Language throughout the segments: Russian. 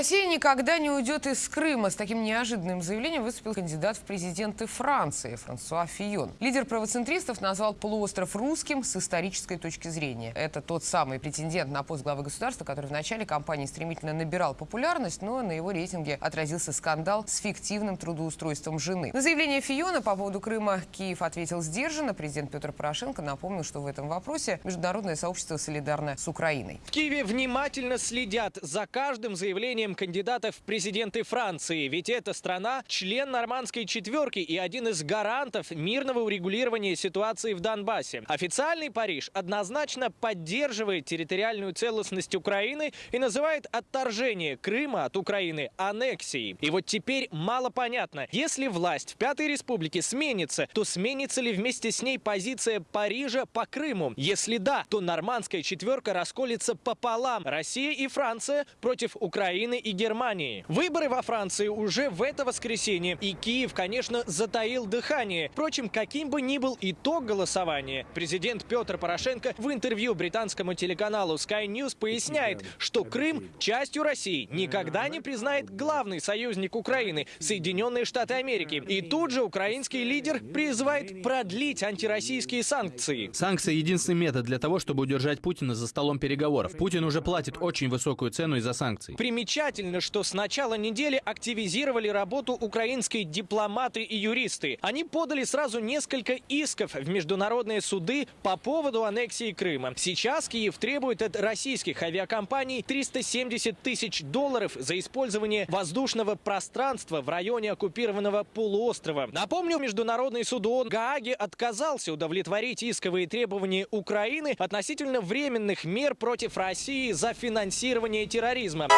Россия никогда не уйдет из Крыма. С таким неожиданным заявлением выступил кандидат в президенты Франции Франсуа Фион. Лидер правоцентристов назвал полуостров русским с исторической точки зрения. Это тот самый претендент на пост главы государства, который в начале кампании стремительно набирал популярность, но на его рейтинге отразился скандал с фиктивным трудоустройством жены. На заявление Фиона по поводу Крыма Киев ответил сдержанно. Президент Петр Порошенко напомнил, что в этом вопросе международное сообщество солидарно с Украиной. В Киеве внимательно следят за каждым заявлением кандидатов в президенты Франции. Ведь эта страна – член нормандской четверки и один из гарантов мирного урегулирования ситуации в Донбассе. Официальный Париж однозначно поддерживает территориальную целостность Украины и называет отторжение Крыма от Украины аннексией. И вот теперь мало понятно, если власть в Пятой Республике сменится, то сменится ли вместе с ней позиция Парижа по Крыму? Если да, то нормандская четверка расколется пополам. Россия и Франция против Украины Украины и Германии. Выборы во Франции уже в это воскресенье. И Киев, конечно, затаил дыхание. Впрочем, каким бы ни был итог голосования, президент Петр Порошенко в интервью британскому телеканалу Sky News поясняет, что Крым частью России никогда не признает главный союзник Украины – Соединенные Штаты Америки. И тут же украинский лидер призывает продлить антироссийские санкции. Санкции – единственный метод для того, чтобы удержать Путина за столом переговоров. Путин уже платит очень высокую цену из-за санкций. Примечательно Примечательно, что с начала недели активизировали работу украинские дипломаты и юристы. Они подали сразу несколько исков в международные суды по поводу аннексии Крыма. Сейчас Киев требует от российских авиакомпаний 370 тысяч долларов за использование воздушного пространства в районе оккупированного полуострова. Напомню, Международный суд ООН Гааги отказался удовлетворить исковые требования Украины относительно временных мер против России за финансирование терроризма.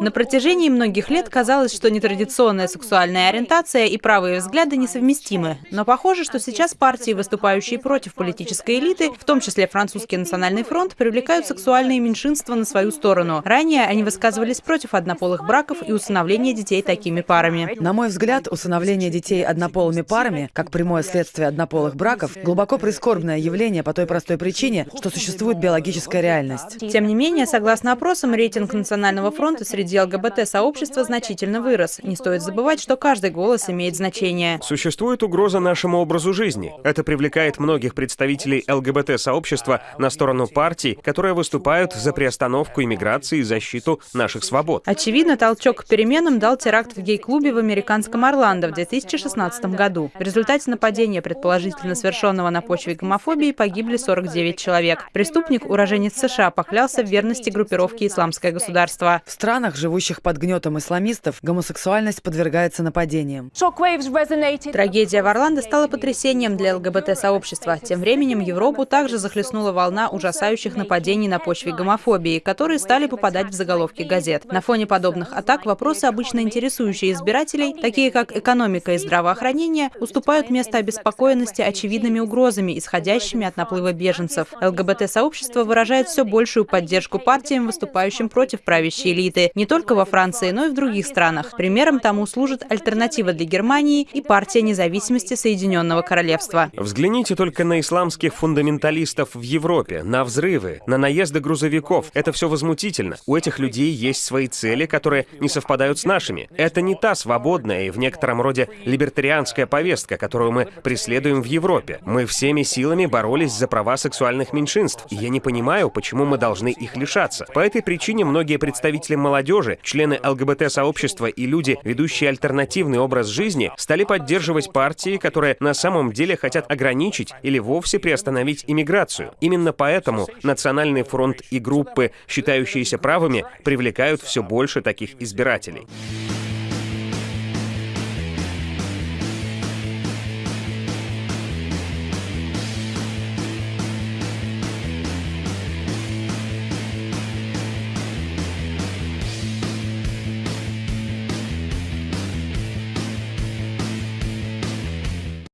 На протяжении многих лет казалось, что нетрадиционная сексуальная ориентация и правые взгляды несовместимы. Но похоже, что сейчас партии, выступающие против политической элиты, в том числе Французский национальный фронт, привлекают сексуальные меньшинства на свою сторону. Ранее они высказывались против однополых браков и усыновления детей такими парами. На мой взгляд, усыновление детей однополыми парами, как прямое следствие однополых браков, глубоко прискорбное явление по той простой причине, что существует биологическая реальность. Тем не менее, согласно опросам, рейтинг Национального фронта среди ЛГБТ-сообщества значительно вырос. Не стоит забывать, что каждый голос имеет значение. Существует угроза нашему образу жизни. Это привлекает многих представителей ЛГБТ-сообщества на сторону партий, которые выступают за приостановку иммиграции и защиту наших свобод. Очевидно, толчок к переменам дал теракт в гей-клубе в американском Орландо в 2016 году. В результате нападения, предположительно совершенного на почве гомофобии, погибли 49 человек. Преступник, уроженец США, поклялся в верности группировке «Исламское государство» государства. В странах, живущих под гнетом исламистов, гомосексуальность подвергается нападениям. Трагедия в Орландо стала потрясением для ЛГБТ-сообщества. Тем временем Европу также захлестнула волна ужасающих нападений на почве гомофобии, которые стали попадать в заголовки газет. На фоне подобных атак вопросы, обычно интересующие избирателей, такие как экономика и здравоохранение, уступают место обеспокоенности очевидными угрозами, исходящими от наплыва беженцев. ЛГБТ-сообщество выражает все большую поддержку партиям, выступающим против правящей элиты не только во Франции, но и в других странах. Примером тому служит альтернатива для Германии и партия независимости Соединенного Королевства. Взгляните только на исламских фундаменталистов в Европе, на взрывы, на наезды грузовиков. Это все возмутительно. У этих людей есть свои цели, которые не совпадают с нашими. Это не та свободная и в некотором роде либертарианская повестка, которую мы преследуем в Европе. Мы всеми силами боролись за права сексуальных меньшинств, и я не понимаю, почему мы должны их лишаться. По этой причине многие представители молодежи, члены ЛГБТ-сообщества и люди, ведущие альтернативный образ жизни, стали поддерживать партии, которые на самом деле хотят ограничить или вовсе приостановить иммиграцию. Именно поэтому Национальный фронт и группы, считающиеся правыми, привлекают все больше таких избирателей.